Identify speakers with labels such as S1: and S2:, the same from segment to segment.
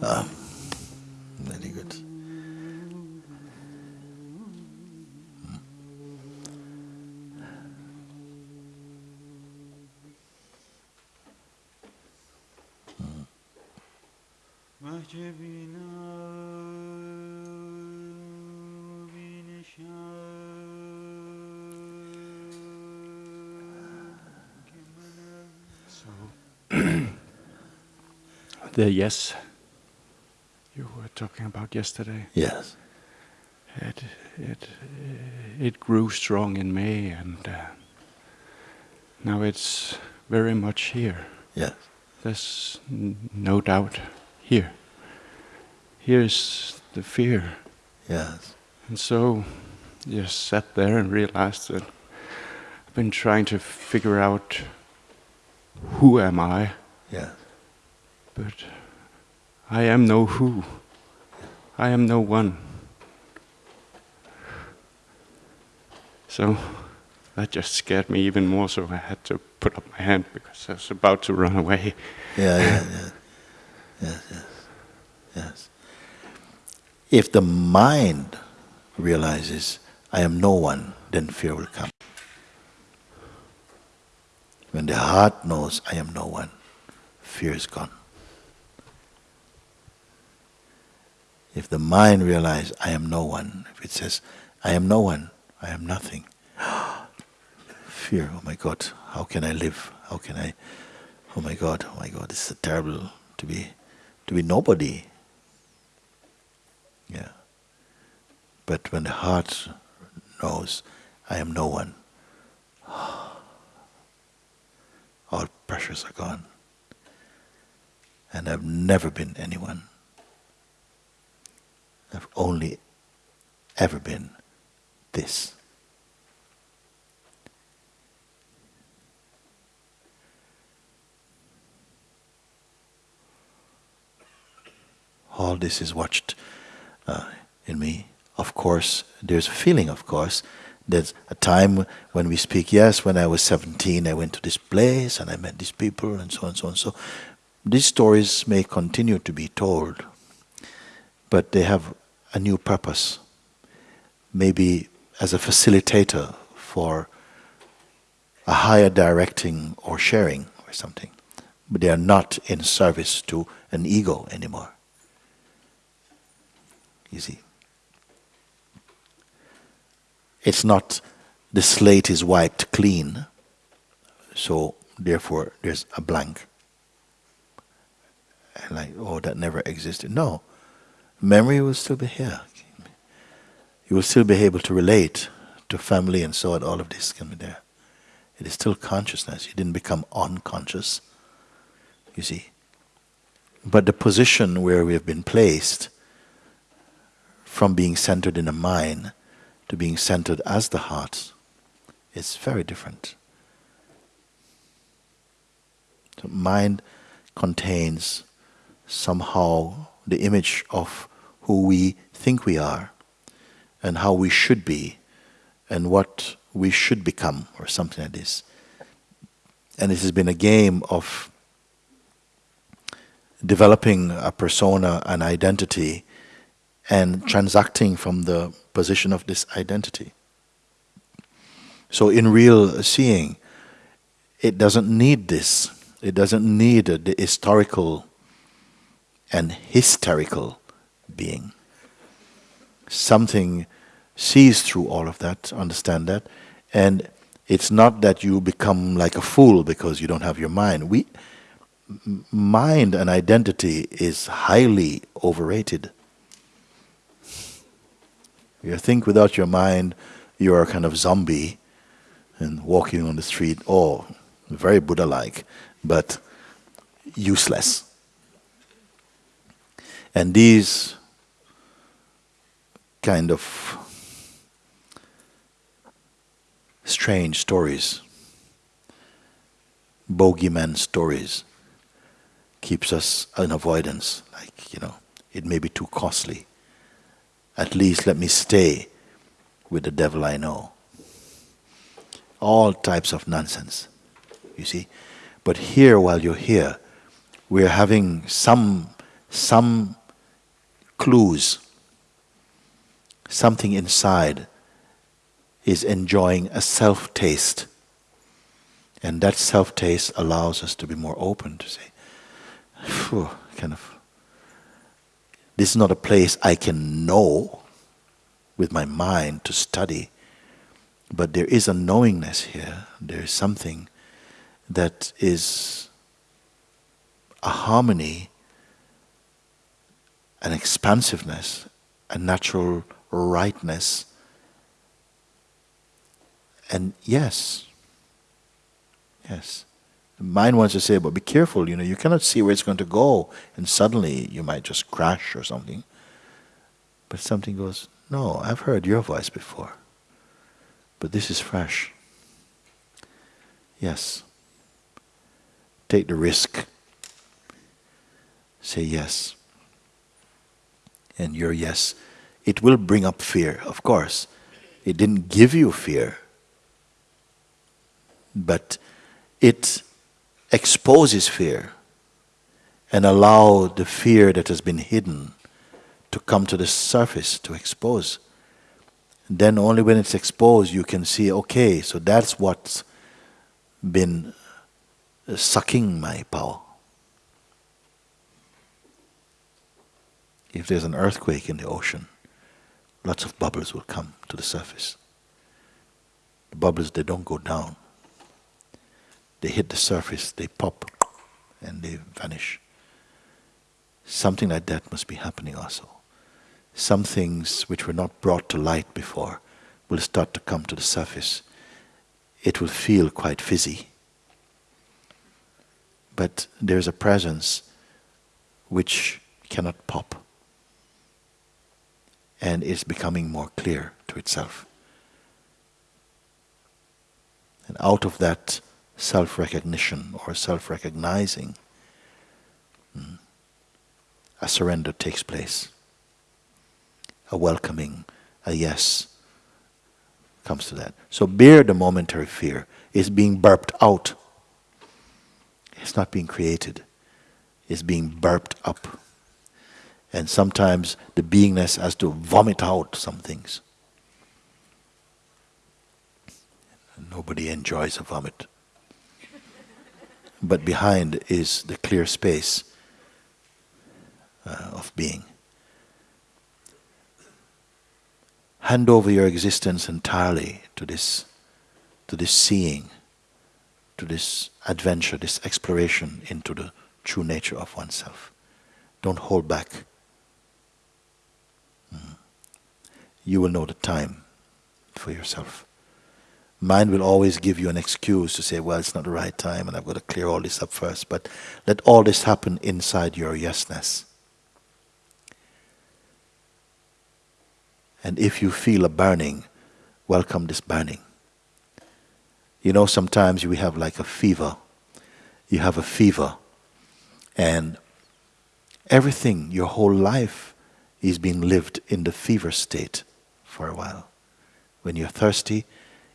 S1: Ah, very good.
S2: The yes talking about yesterday.
S1: Yes.
S2: It it it grew strong in me, and uh, now it's very much here.
S1: Yes.
S2: There's no doubt here. Here's the fear,
S1: Yes.
S2: and so just sat there and realized that I've been trying to figure out who am I,
S1: Yes.
S2: but I am no who. I am no one. So that just scared me even more, so I had to put up my hand because I was about to run away.
S1: Yeah, yeah, yeah. Yes, yes. Yes. If the mind realizes I am no one, then fear will come. When the heart knows I am no one, fear is gone. If the mind realizes I am no one, if it says I am no one, I am nothing, fear, oh my God, how can I live? How can I oh my God, oh my God, this is terrible to be to be nobody. Yeah. But when the heart knows I am no one, all pressures are gone. And I've never been anyone. I've only ever been this. all this is watched uh, in me. Of course, there's a feeling, of course. There's a time when we speak, yes, when I was 17, I went to this place and I met these people and so on and so on. So these stories may continue to be told, but they have a new purpose. Maybe as a facilitator for a higher directing or sharing or something. But they are not in service to an ego anymore. You see. It's not the slate is wiped clean, so therefore there's a blank. And like, oh, that never existed. No. Memory will still be here. You will still be able to relate to family and so on, all of this can be there. It is still consciousness. You didn't become unconscious. You see. But the position where we have been placed from being centered in the mind to being centered as the heart is very different. The mind contains somehow the image of who we think we are and how we should be and what we should become or something like this. And it has been a game of developing a persona, an identity, and transacting from the position of this identity. So in real seeing, it doesn't need this. It doesn't need the historical and hysterical being. Something sees through all of that, understand that, and it's not that you become like a fool because you don't have your mind. We, mind and identity is highly overrated. You think without your mind, you are a kind of zombie and walking on the street, oh, very Buddha like, but useless. And these kind of strange stories, bogeyman stories, keeps us in avoidance. Like, you know, it may be too costly At least let me stay with the devil I know. All types of nonsense, you see. But here, while you're here, we're having some, some clues. Something inside is enjoying a self taste. And that self taste allows us to be more open to say, Phew, kind of, this is not a place I can know with my mind to study, but there is a knowingness here. There is something that is a harmony, an expansiveness, a natural rightness. And yes, yes. The mind wants to say, but be careful, you know, you cannot see where it's going to go, and suddenly you might just crash or something. But something goes, no, I've heard your voice before, but this is fresh. Yes. Take the risk. Say yes. And your yes, it will bring up fear, of course. It didn't give you fear, but it exposes fear and allow the fear that has been hidden to come to the surface to expose. Then only when it's exposed you can see, okay, so that's what's been sucking my power. If there's an earthquake in the ocean, lots of bubbles will come to the surface. The bubbles, they don't go down they hit the surface, they pop, and they vanish. Something like that must be happening also. Some things which were not brought to light before will start to come to the surface. It will feel quite fizzy. But there's a presence which cannot pop. And is becoming more clear to itself. And out of that self recognition or self recognizing, hmm, a surrender takes place. A welcoming, a yes comes to that. So bear the momentary fear. It's being burped out. It's not being created. It's being burped up. And sometimes the beingness has to vomit out some things. Nobody enjoys a vomit but behind is the clear space uh, of being. Hand over your existence entirely to this, to this seeing, to this adventure, this exploration into the true nature of oneself. Don't hold back. Mm. You will know the time for yourself. Mind will always give you an excuse to say, well, it's not the right time and I've got to clear all this up first. But let all this happen inside your yesness. And if you feel a burning, welcome this burning. You know, sometimes we have like a fever. You have a fever. And everything, your whole life, is being lived in the fever state for a while. When you're thirsty,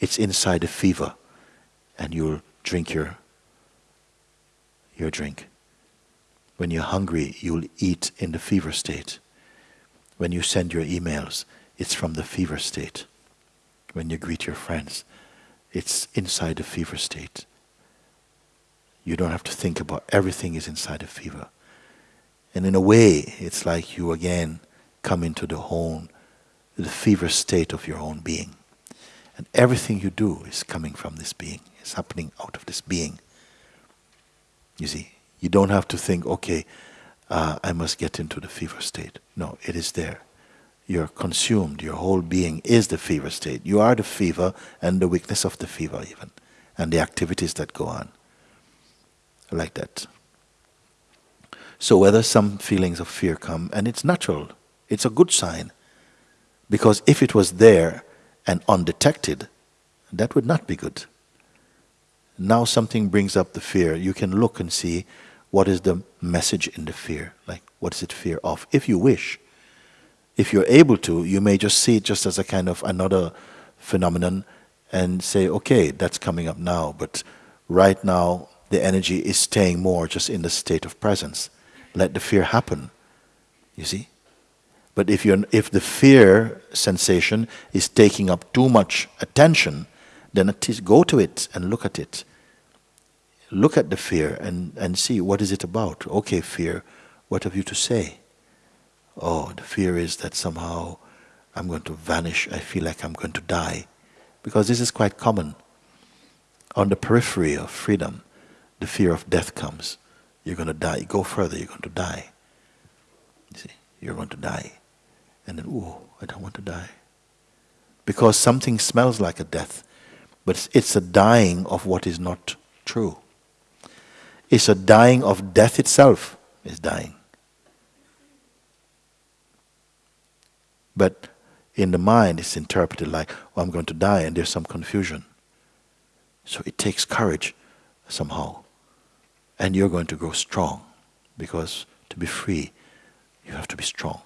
S1: it's inside a fever, and you'll drink your, your drink. When you're hungry, you'll eat in the fever state. When you send your emails, it's from the fever state. When you greet your friends, it's inside the fever state. You don't have to think about everything is inside the fever. And in a way, it's like you again come into the whole, the fever state of your own being. And everything you do is coming from this being. It's happening out of this being. You see, you don't have to think, okay, uh, I must get into the fever state. No, it is there. You're consumed. Your whole being is the fever state. You are the fever and the weakness of the fever even. And the activities that go on. Like that. So whether some feelings of fear come, and it's natural, it's a good sign. Because if it was there, and undetected, that would not be good. Now something brings up the fear. You can look and see what is the message in the fear. Like, what is it fear of? If you wish, if you're able to, you may just see it just as a kind of another phenomenon and say, okay, that's coming up now, but right now the energy is staying more just in the state of presence. Let the fear happen. You see? But if, you're, if the fear sensation is taking up too much attention, then at go to it and look at it. Look at the fear and, and see what is it about. Okay, fear, what have you to say? Oh, the fear is that somehow I'm going to vanish. I feel like I'm going to die. Because this is quite common. On the periphery of freedom, the fear of death comes. You're going to die. Go further, you're going to die. You see, you're going to die. And then, oh, I don't want to die. Because something smells like a death, but it's a dying of what is not true. It's a dying of death itself is dying. But in the mind, it's interpreted like, oh, I'm going to die, and there's some confusion. So it takes courage somehow. And you're going to grow strong. Because to be free, you have to be strong.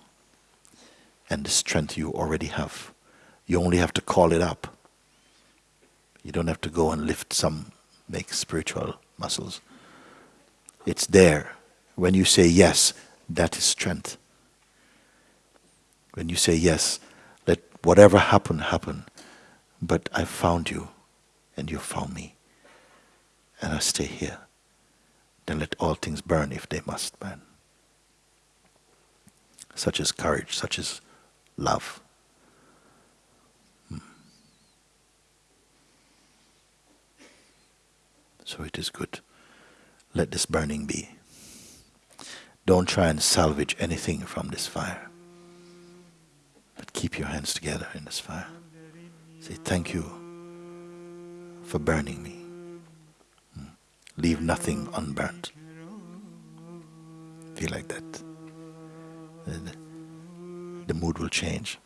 S1: And the strength you already have. You only have to call it up. You don't have to go and lift some, make spiritual muscles. It's there. When you say yes, that is strength. When you say yes, let whatever happen, happen. But I found you, and you found me. And I stay here. Then let all things burn if they must burn. Such as courage, such as love. Hmm. So it is good. Let this burning be. Don't try and salvage anything from this fire. But keep your hands together in this fire. Say, thank you for burning me. Hmm. Leave nothing unburnt. Feel like that. The, mood will change.